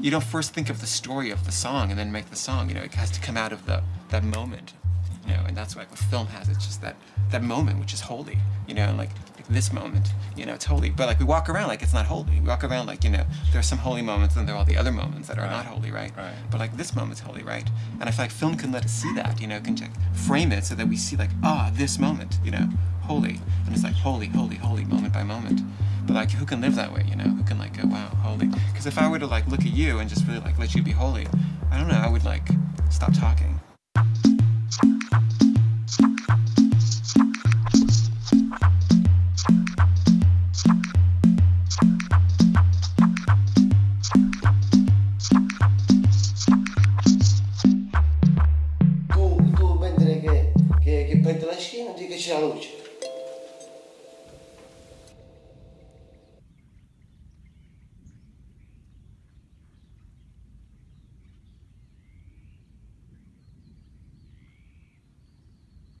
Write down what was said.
you don't first think of the story of the song and then make the song. You know, it has to come out of the that moment. You know, and that's why what film has. It's just that that moment which is holy. You know, like, like this moment. You know, it's holy. But like we walk around like it's not holy. We walk around like you know there are some holy moments and there are all the other moments that are Right. not holy, right? Right. But like this moment's holy, right? And I feel like film can let us see that. You know, can like, frame it so that we see like ah this moment. You know, holy, and it's like holy, holy, holy, moment by moment. But like, who can live that way? You know, who can like go, wow, holy? Because if I were to like look at you and just really like let you be holy, I don't know, I would like stop talking.